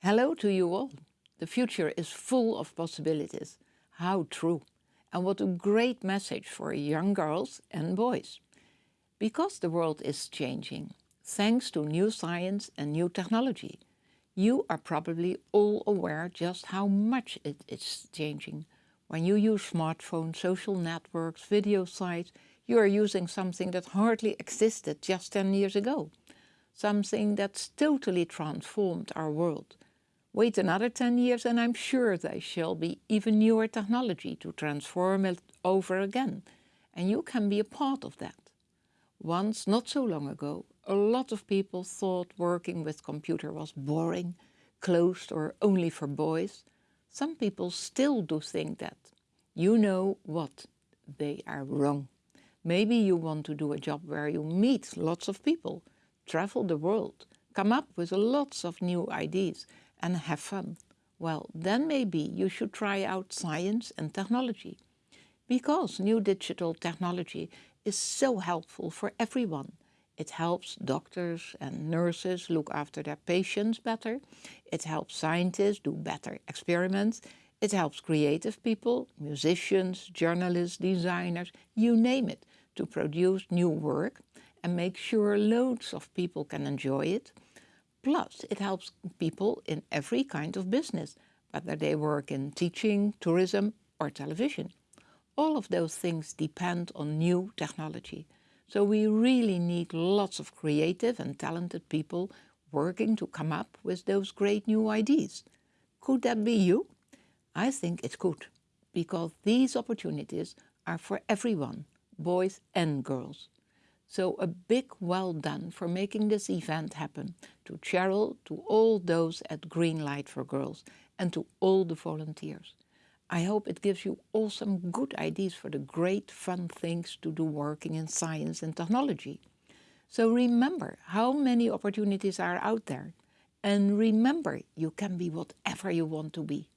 Hello to you all. The future is full of possibilities. How true. And what a great message for young girls and boys. Because the world is changing, thanks to new science and new technology. You are probably all aware just how much it is changing. When you use smartphones, social networks, video sites, you are using something that hardly existed just 10 years ago. Something that's totally transformed our world. Wait another 10 years and I'm sure there shall be even newer technology to transform it over again. And you can be a part of that. Once, not so long ago, a lot of people thought working with computer was boring, closed or only for boys. Some people still do think that. You know what? They are wrong. Maybe you want to do a job where you meet lots of people, travel the world, come up with lots of new ideas and have fun. Well, then maybe you should try out science and technology. Because new digital technology is so helpful for everyone. It helps doctors and nurses look after their patients better. It helps scientists do better experiments. It helps creative people, musicians, journalists, designers, you name it, to produce new work and make sure loads of people can enjoy it. Plus, it helps people in every kind of business, whether they work in teaching, tourism or television. All of those things depend on new technology. So we really need lots of creative and talented people working to come up with those great new ideas. Could that be you? I think it could, because these opportunities are for everyone, boys and girls. So a big well done for making this event happen to Cheryl, to all those at Green Light for Girls and to all the volunteers. I hope it gives you all some good ideas for the great fun things to do working in science and technology. So remember how many opportunities are out there. And remember, you can be whatever you want to be.